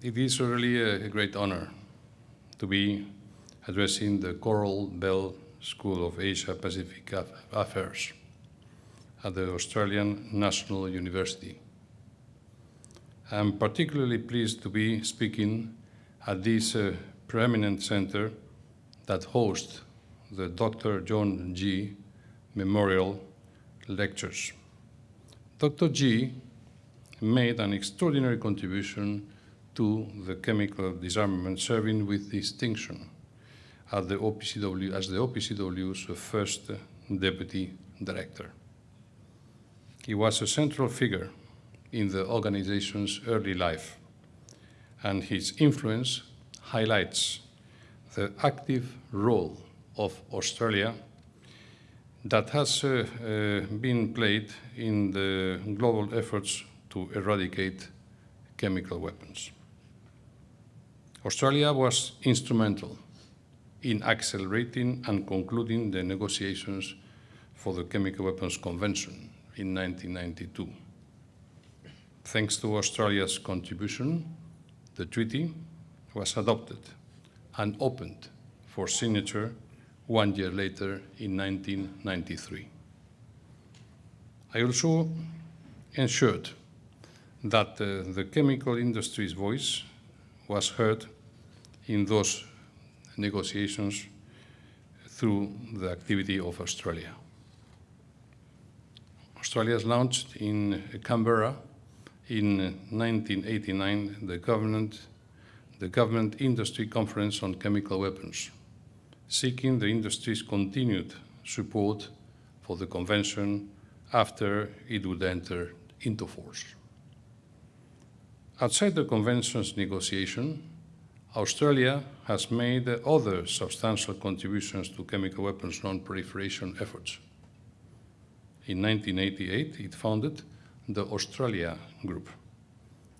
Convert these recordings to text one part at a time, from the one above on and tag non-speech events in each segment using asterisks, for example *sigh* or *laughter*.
It is really a great honor to be addressing the Coral Bell School of Asia Pacific Affairs at the Australian National University. I'm particularly pleased to be speaking at this uh, preeminent center that hosts the Dr. John Gee Memorial Lectures. Dr. G made an extraordinary contribution to the chemical disarmament, serving with distinction the OPCW, as the OPCW's first deputy director. He was a central figure in the organization's early life, and his influence highlights the active role of Australia that has uh, uh, been played in the global efforts to eradicate chemical weapons. Australia was instrumental in accelerating and concluding the negotiations for the Chemical Weapons Convention in 1992. Thanks to Australia's contribution, the treaty was adopted and opened for signature one year later in 1993. I also ensured that uh, the chemical industry's voice was heard in those negotiations through the activity of Australia. Australia has launched in Canberra in 1989 the government, the government industry conference on chemical weapons, seeking the industry's continued support for the convention after it would enter into force. Outside the convention's negotiation, Australia has made other substantial contributions to chemical weapons non-proliferation efforts. In 1988, it founded the Australia Group,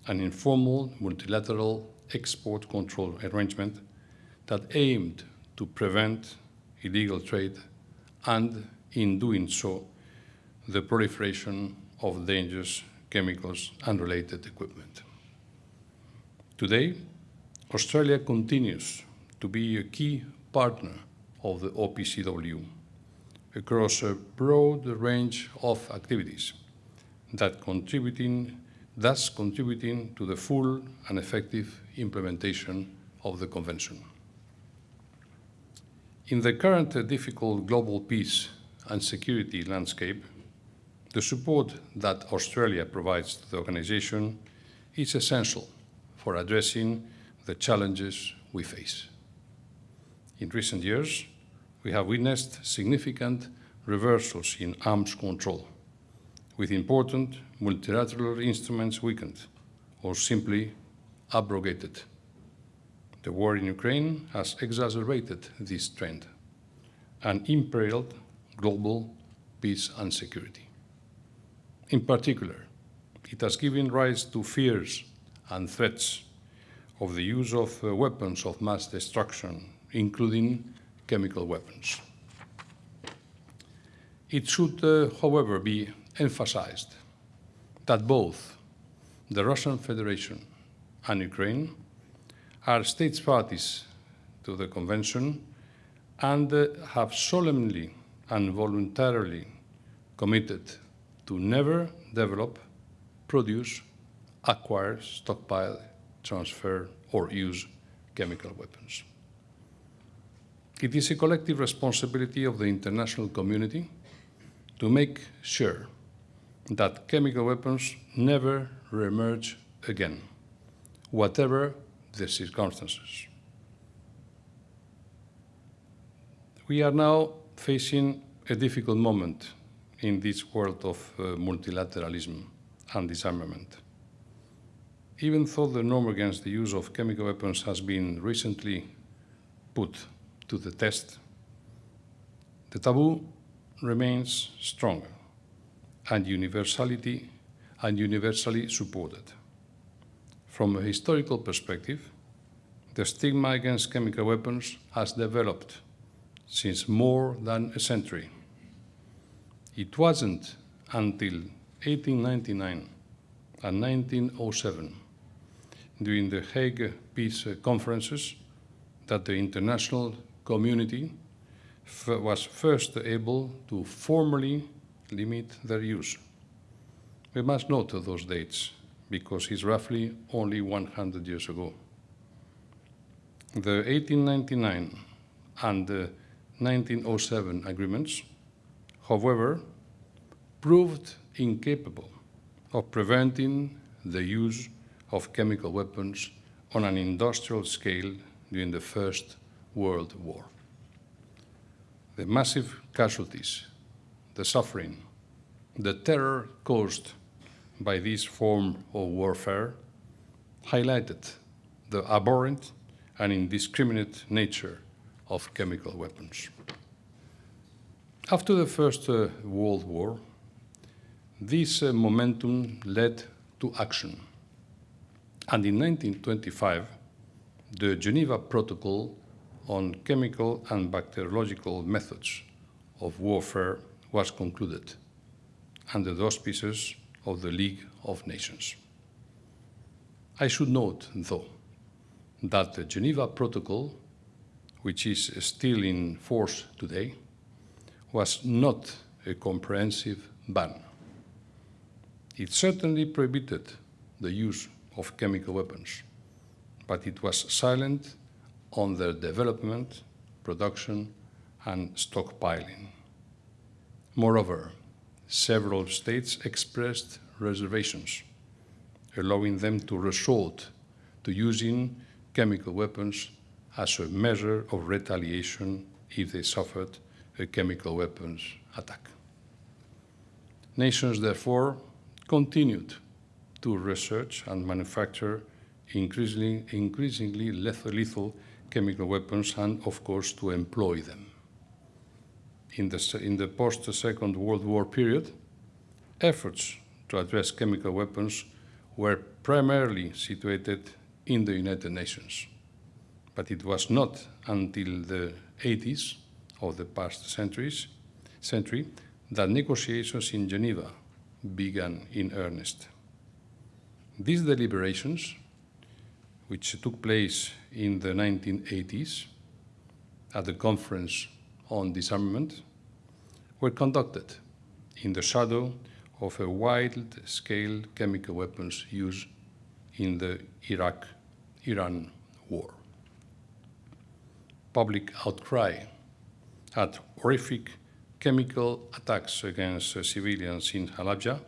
an informal multilateral export control arrangement that aimed to prevent illegal trade and, in doing so, the proliferation of dangerous chemicals and related equipment. Today, Australia continues to be a key partner of the OPCW across a broad range of activities that contributing, thus contributing to the full and effective implementation of the Convention. In the current difficult global peace and security landscape, the support that Australia provides to the organization is essential for addressing the challenges we face. In recent years, we have witnessed significant reversals in arms control, with important multilateral instruments weakened or simply abrogated. The war in Ukraine has exacerbated this trend and imperiled global peace and security. In particular, it has given rise to fears and threats of the use of uh, weapons of mass destruction, including chemical weapons. It should, uh, however, be emphasized that both the Russian Federation and Ukraine are states parties to the Convention and uh, have solemnly and voluntarily committed to never develop, produce, acquire, stockpile, transfer, or use chemical weapons. It is a collective responsibility of the international community to make sure that chemical weapons never re-emerge again, whatever the circumstances. We are now facing a difficult moment in this world of uh, multilateralism and disarmament. Even though the norm against the use of chemical weapons has been recently put to the test, the taboo remains strong and universality and universally supported. From a historical perspective, the stigma against chemical weapons has developed since more than a century. It wasn't until 1899 and 1907 during the Hague Peace Conferences that the international community was first able to formally limit their use. We must note those dates because it's roughly only 100 years ago. The 1899 and the 1907 agreements, however, proved incapable of preventing the use of chemical weapons on an industrial scale during the First World War. The massive casualties, the suffering, the terror caused by this form of warfare highlighted the abhorrent and indiscriminate nature of chemical weapons. After the First uh, World War, this uh, momentum led to action. And in 1925, the Geneva Protocol on chemical and bacteriological methods of warfare was concluded under the auspices of the League of Nations. I should note, though, that the Geneva Protocol, which is still in force today, was not a comprehensive ban. It certainly prohibited the use of chemical weapons, but it was silent on their development, production, and stockpiling. Moreover, several states expressed reservations, allowing them to resort to using chemical weapons as a measure of retaliation if they suffered a chemical weapons attack. Nations, therefore, continued to research and manufacture increasingly, increasingly lethal chemical weapons and, of course, to employ them. In the, in the post-Second World War period, efforts to address chemical weapons were primarily situated in the United Nations. But it was not until the 80s of the past centuries, century that negotiations in Geneva began in earnest. These deliberations, which took place in the 1980s at the Conference on Disarmament, were conducted in the shadow of a wide-scale chemical weapons use in the Iraq-Iran war. Public outcry at horrific chemical attacks against civilians in Halabja,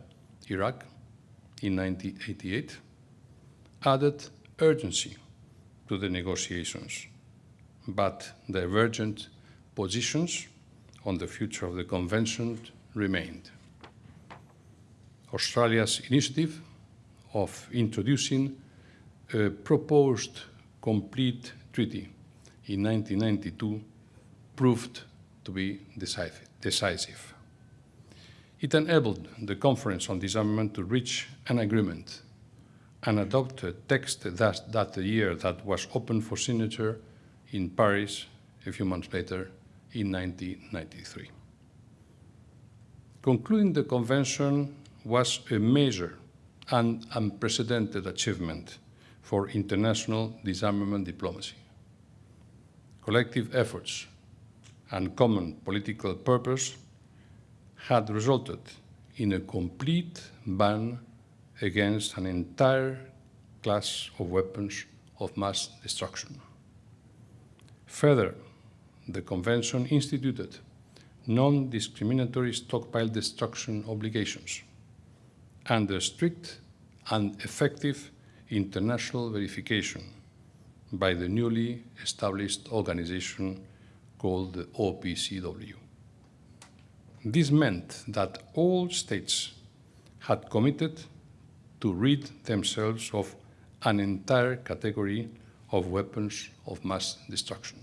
Iraq, in 1988, added urgency to the negotiations, but divergent positions on the future of the convention remained. Australia's initiative of introducing a proposed complete treaty in 1992 proved to be decisive. It enabled the Conference on Disarmament to reach an agreement and adopt a text that, that year that was open for signature in Paris a few months later in 1993. Concluding the convention was a major and unprecedented achievement for international disarmament diplomacy. Collective efforts and common political purpose had resulted in a complete ban against an entire class of weapons of mass destruction. Further, the Convention instituted non-discriminatory stockpile destruction obligations under strict and effective international verification by the newly established organization called the OPCW. This meant that all states had committed to rid themselves of an entire category of weapons of mass destruction.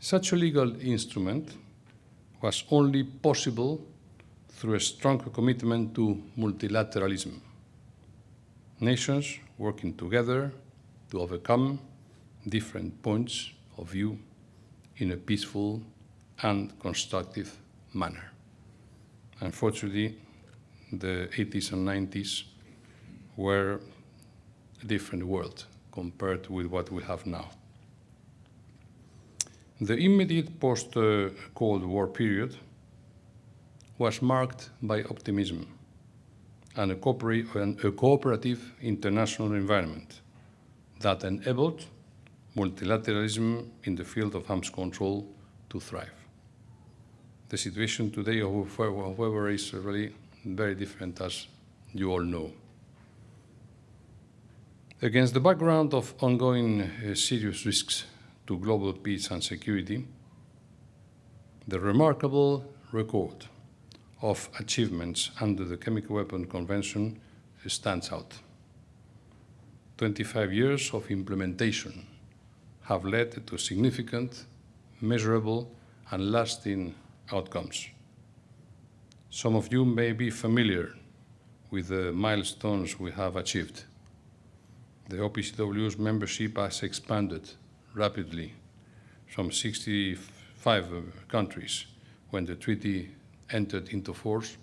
Such a legal instrument was only possible through a strong commitment to multilateralism. Nations working together to overcome different points of view in a peaceful and constructive manner. Unfortunately, the 80s and 90s were a different world compared with what we have now. The immediate post-Cold War period was marked by optimism and a, cooperative international environment that enabled multilateralism in the field of arms control to thrive. The situation today, however, is really very different, as you all know. Against the background of ongoing uh, serious risks to global peace and security, the remarkable record of achievements under the Chemical Weapon Convention stands out. 25 years of implementation have led to significant, measurable, and lasting outcomes. Some of you may be familiar with the milestones we have achieved. The OPCW's membership has expanded rapidly from 65 uh, countries when the treaty entered into force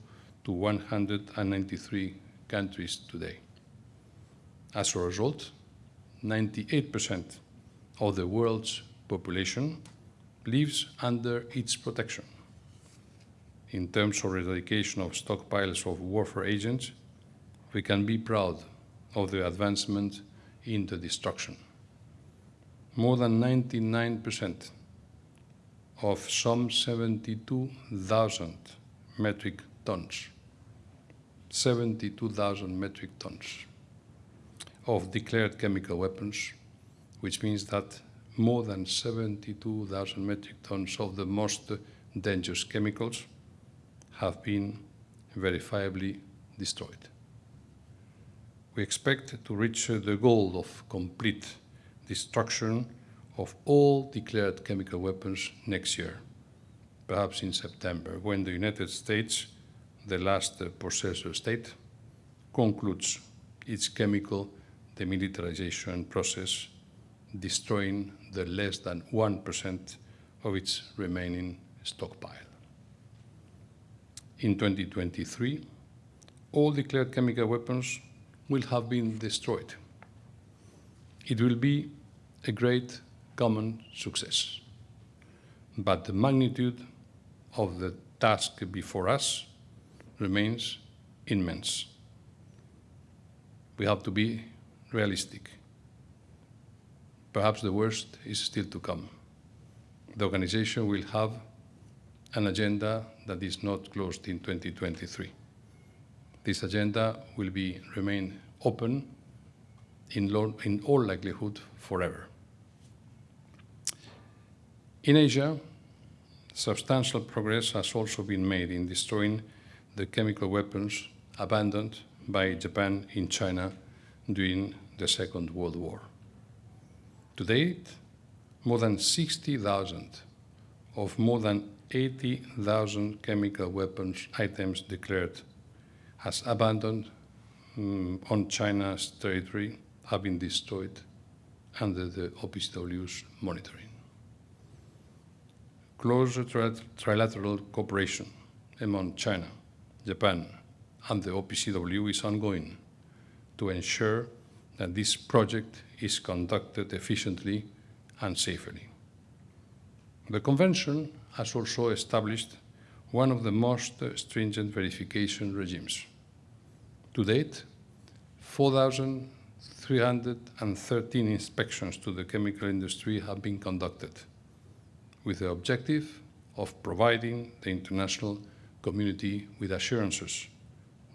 to 193 countries today. As a result, 98% of the world's population lives under its protection. In terms of eradication of stockpiles of warfare agents, we can be proud of the advancement in the destruction. More than 99% of some 72,000 metric tons, 72,000 metric tons of declared chemical weapons, which means that more than 72,000 metric tons of the most dangerous chemicals have been verifiably destroyed. We expect to reach the goal of complete destruction of all declared chemical weapons next year, perhaps in September, when the United States, the last possessor state, concludes its chemical demilitarization process, destroying the less than 1% of its remaining stockpile. In 2023, all declared chemical weapons will have been destroyed. It will be a great common success. But the magnitude of the task before us remains immense. We have to be realistic. Perhaps the worst is still to come. The organization will have an agenda that is not closed in 2023. This agenda will be remain open in, in all likelihood forever. In Asia, substantial progress has also been made in destroying the chemical weapons abandoned by Japan in China during the Second World War. To date, more than 60,000 of more than 80,000 chemical weapons items declared as abandoned um, on China's territory have been destroyed under the OPCW's monitoring. Close trilateral cooperation among China, Japan, and the OPCW is ongoing to ensure that this project is conducted efficiently and safely. The Convention has also established one of the most stringent verification regimes. To date, 4,313 inspections to the chemical industry have been conducted with the objective of providing the international community with assurances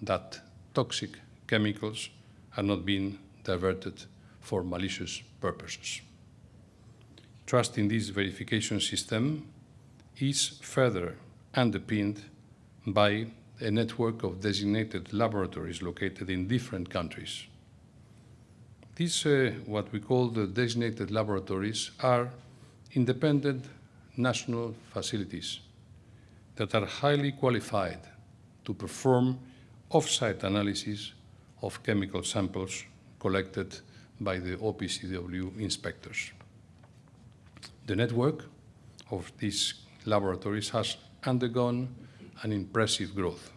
that toxic chemicals are not being diverted for malicious purposes. Trust in this verification system is further underpinned by a network of designated laboratories located in different countries. These, uh, what we call the designated laboratories, are independent national facilities that are highly qualified to perform off-site analysis of chemical samples collected by the OPCW inspectors. The network of these laboratories has undergone an impressive growth,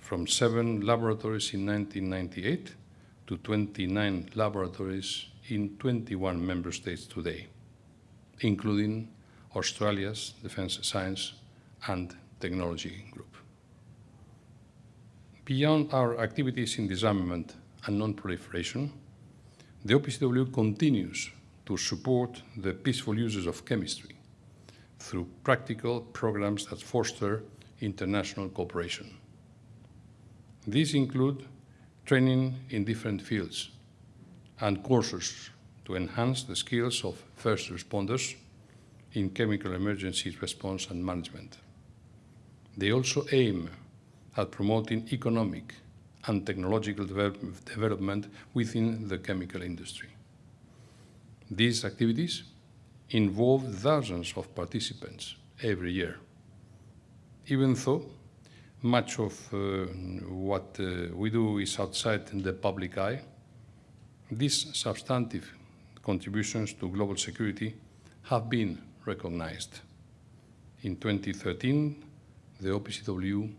from seven laboratories in 1998 to 29 laboratories in 21 member states today, including Australia's Defence Science and Technology Group. Beyond our activities in disarmament and non-proliferation, the OPCW continues to support the peaceful uses of chemistry through practical programs that foster international cooperation. These include training in different fields and courses to enhance the skills of first responders in chemical emergency response and management. They also aim at promoting economic and technological develop development within the chemical industry. These activities involve thousands of participants every year. Even though much of uh, what uh, we do is outside the public eye, these substantive contributions to global security have been recognized. In 2013, the OPCW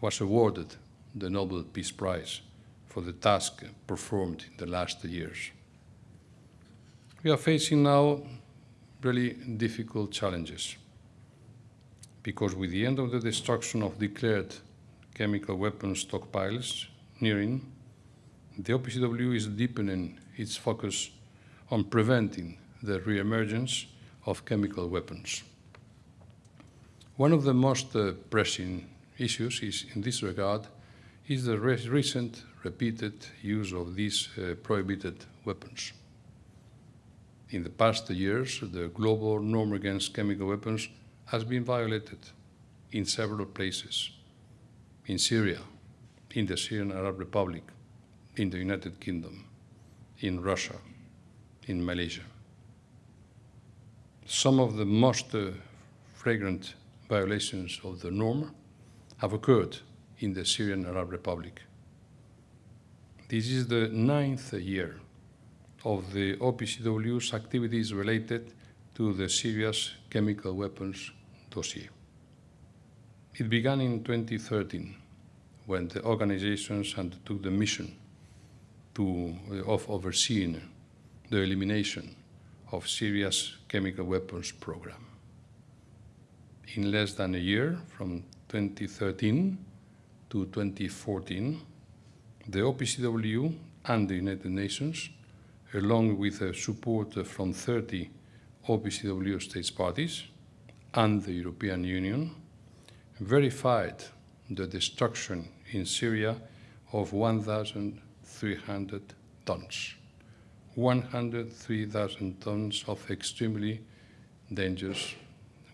was awarded the Nobel Peace Prize for the task performed in the last years. We are facing now really difficult challenges because with the end of the destruction of declared chemical weapons stockpiles nearing, the OPCW is deepening its focus on preventing the reemergence of chemical weapons. One of the most uh, pressing issues is, in this regard is the re recent repeated use of these uh, prohibited weapons. In the past years, the global norm against chemical weapons has been violated in several places, in Syria, in the Syrian Arab Republic, in the United Kingdom, in Russia, in Malaysia. Some of the most uh, flagrant violations of the norm have occurred in the Syrian Arab Republic. This is the ninth year of the OPCW's activities related to the Syria's chemical weapons dossier. It began in 2013 when the organizations undertook the mission to, uh, of overseeing the elimination of Syria's chemical weapons program. In less than a year, from 2013 to 2014, the OPCW and the United Nations, along with support from 30 OPCW states parties and the European Union, verified the destruction in Syria of 1,300 tons. 103,000 tons of extremely dangerous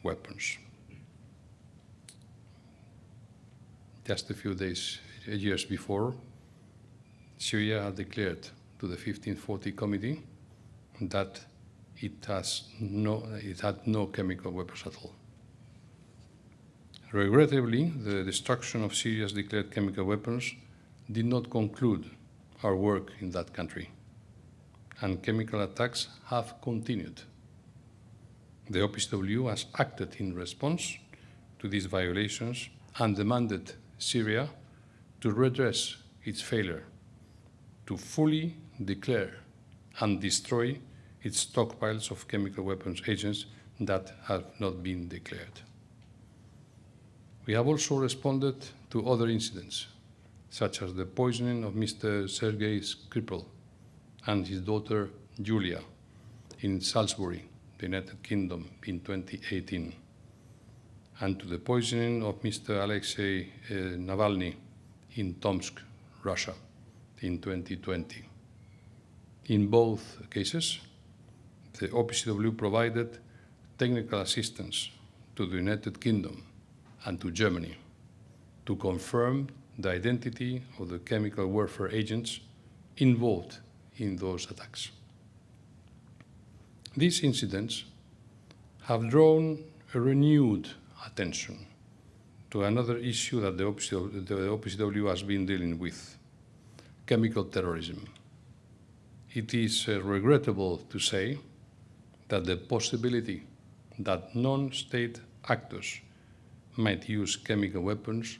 weapons. Just a few days, years before, Syria had declared to the 1540 Committee that it, has no, it had no chemical weapons at all. Regrettably, the destruction of Syria's declared chemical weapons did not conclude our work in that country and chemical attacks have continued. The OPCW has acted in response to these violations and demanded Syria to redress its failure to fully declare and destroy its stockpiles of chemical weapons agents that have not been declared. We have also responded to other incidents, such as the poisoning of Mr. Sergei Skripal and his daughter Julia in Salisbury, the United Kingdom, in 2018, and to the poisoning of Mr. Alexei uh, Navalny in Tomsk, Russia, in 2020. In both cases, the OPCW provided technical assistance to the United Kingdom and to Germany to confirm the identity of the chemical warfare agents involved in those attacks. These incidents have drawn a renewed attention to another issue that the OPCW, the OPCW has been dealing with, chemical terrorism. It is uh, regrettable to say that the possibility that non-state actors might use chemical weapons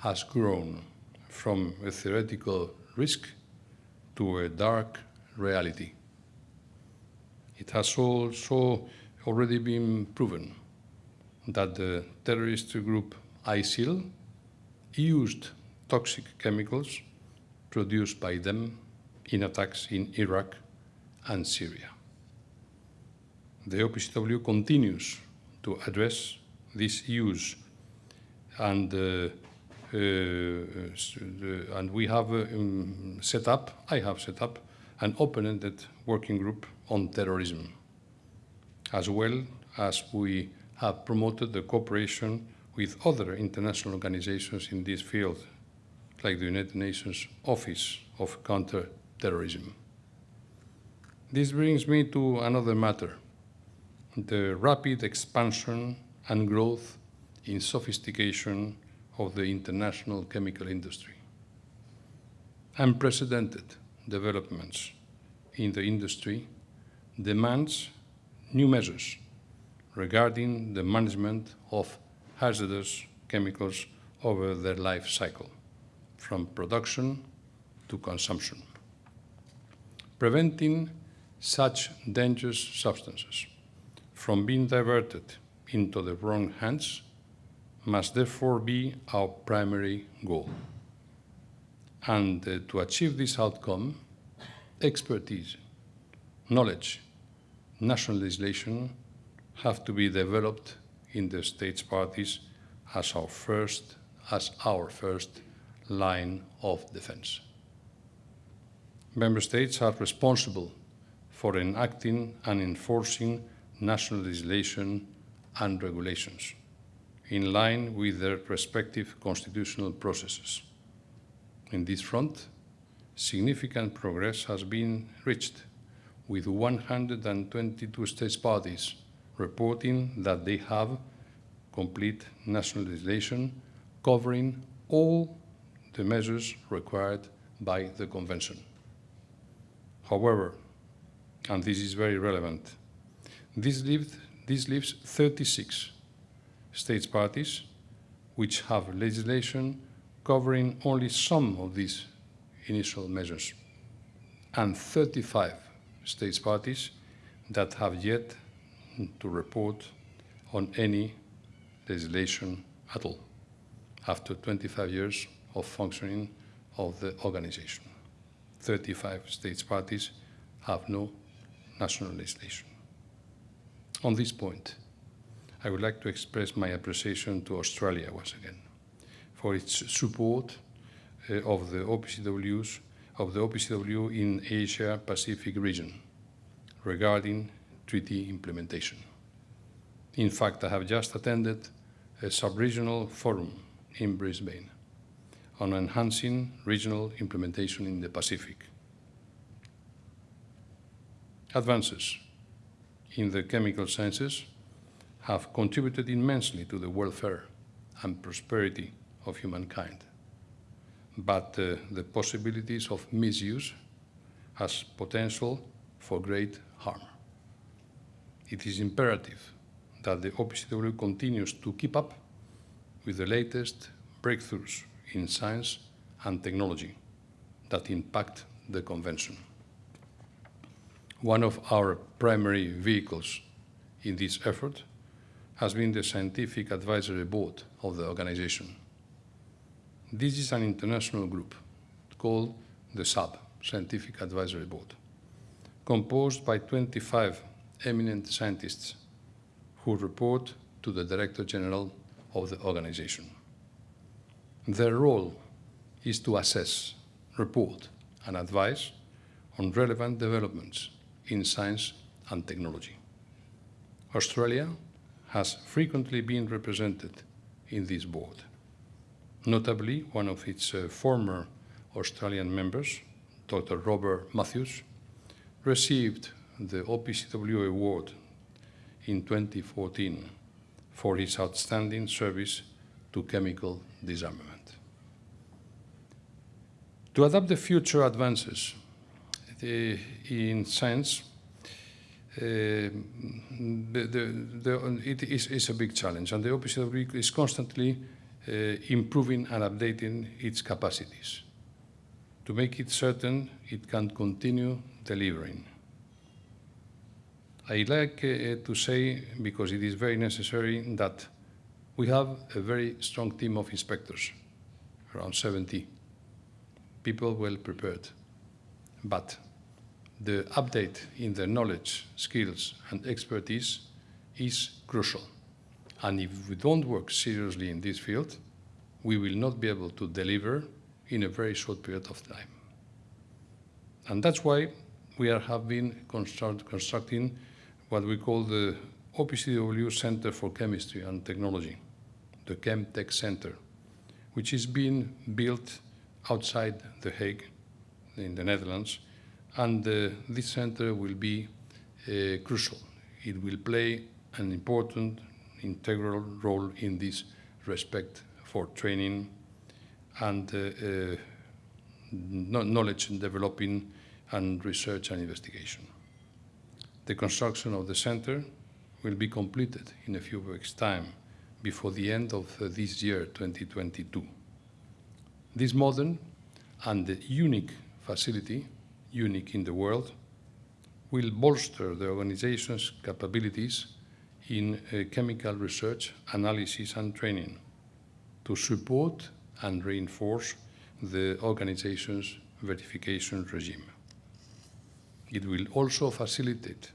has grown from a theoretical risk to a dark reality. It has also already been proven that the terrorist group ISIL used toxic chemicals produced by them in attacks in Iraq and Syria. The OPCW continues to address these issues and uh, uh, and we have um, set up, I have set up, an open-ended working group on terrorism, as well as we have promoted the cooperation with other international organizations in this field, like the United Nations Office of Counter-Terrorism. This brings me to another matter, the rapid expansion and growth in sophistication of the international chemical industry. Unprecedented developments in the industry demands new measures regarding the management of hazardous chemicals over their life cycle, from production to consumption. Preventing such dangerous substances from being diverted into the wrong hands must therefore be our primary goal. And uh, to achieve this outcome, expertise, knowledge, national legislation have to be developed in the states parties as our first, as our first line of defense. Member states are responsible for enacting and enforcing national legislation and regulations in line with their respective constitutional processes. In this front, significant progress has been reached, with 122 states parties reporting that they have complete national legislation covering all the measures required by the Convention. However, and this is very relevant, this leaves, this leaves 36 states parties which have legislation covering only some of these initial measures, and 35 states parties that have yet to report on any legislation at all after 25 years of functioning of the organization. 35 states parties have no national legislation. On this point, I would like to express my appreciation to Australia once again for its support uh, of the OPCW's of the OPCW in Asia Pacific region regarding treaty implementation. In fact, I have just attended a sub-regional forum in Brisbane on enhancing regional implementation in the Pacific. Advances in the chemical sciences have contributed immensely to the welfare and prosperity of humankind. But uh, the possibilities of misuse has potential for great harm. It is imperative that the OPCW continues to keep up with the latest breakthroughs in science and technology that impact the Convention. One of our primary vehicles in this effort has been the Scientific Advisory Board of the organization. This is an international group called the SAB, Scientific Advisory Board, composed by 25 eminent scientists who report to the Director General of the organization. Their role is to assess, report, and advise on relevant developments in science and technology. Australia has frequently been represented in this board. Notably, one of its uh, former Australian members, Dr. Robert Mathews, received the OPCW award in 2014 for his outstanding service to chemical disarmament. To adapt the future advances the, in science the, the, the, it is, is, a big challenge, and the OPCW is constantly uh, improving and updating its capacities. to make it certain it can continue delivering. I like uh, to say, because it is very necessary, that we have a very strong team of inspectors, around 70 people well prepared. But the update in their knowledge, skills, and expertise is crucial. And if we don't work seriously in this field, we will not be able to deliver in a very short period of time. And that's why we are, have been construct, constructing what we call the OPCW Center for Chemistry and Technology, the ChemTech Center, which is being built outside The Hague in the Netherlands, and uh, this center will be uh, crucial. It will play an important, integral role in this respect for training and uh, knowledge developing and research and investigation. The construction of the center will be completed in a few weeks' time before the end of this year, 2022. This modern and unique facility, unique in the world, will bolster the organization's capabilities in uh, chemical research, analysis and training to support and reinforce the organization's verification regime. It will also facilitate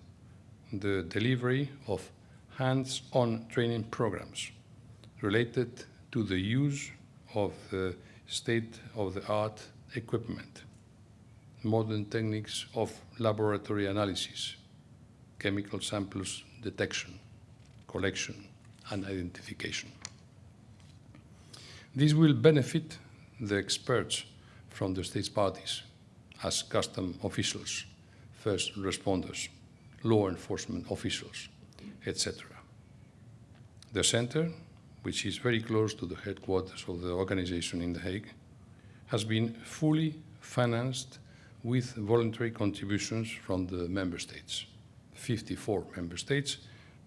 the delivery of hands-on training programs related to the use of the state-of-the-art equipment, modern techniques of laboratory analysis, chemical samples detection, collection, and identification. This will benefit the experts from the state's parties as custom officials, first responders, law enforcement officials, etc. The center, which is very close to the headquarters of the organization in The Hague, has been fully financed with voluntary contributions from the member states, 54 member states,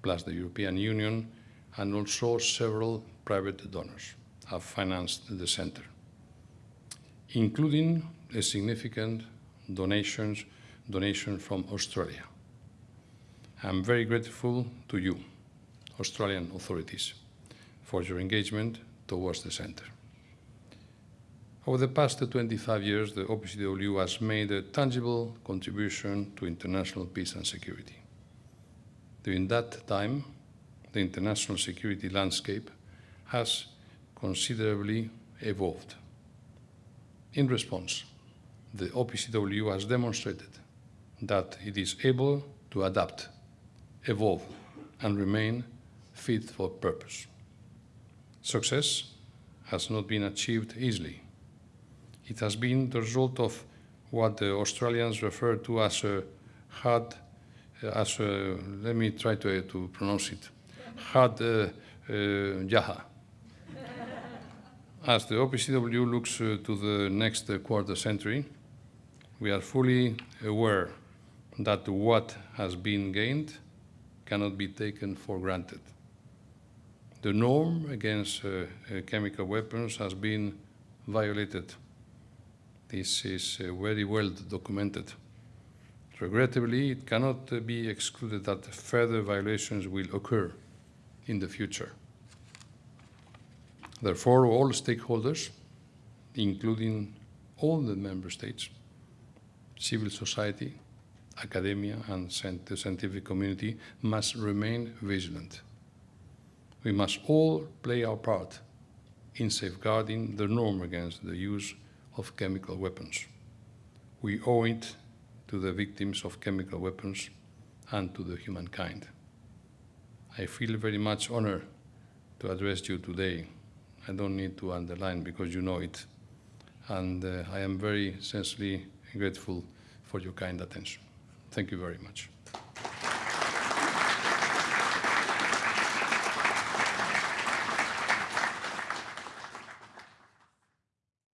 plus the European Union, and also several private donors have financed the center, including a significant donations, donation from Australia. I'm very grateful to you, Australian authorities, for your engagement towards the center. Over the past 25 years, the OPCW has made a tangible contribution to international peace and security. During that time, the international security landscape has considerably evolved. In response, the OPCW has demonstrated that it is able to adapt, evolve, and remain fit for purpose. Success has not been achieved easily. It has been the result of what the Australians refer to as a hard, as a, let me try to, to pronounce it, hard uh, uh, jaha. *laughs* As the OPCW looks uh, to the next uh, quarter century, we are fully aware that what has been gained cannot be taken for granted. The norm against uh, uh chemical weapons has been violated this is uh, very well documented. Regrettably, it cannot be excluded that further violations will occur in the future. Therefore, all stakeholders, including all the member states, civil society, academia, and the scientific community must remain vigilant. We must all play our part in safeguarding the norm against the use of chemical weapons. We owe it to the victims of chemical weapons and to the humankind. I feel very much honored to address you today. I don't need to underline because you know it. And uh, I am very sincerely grateful for your kind attention. Thank you very much.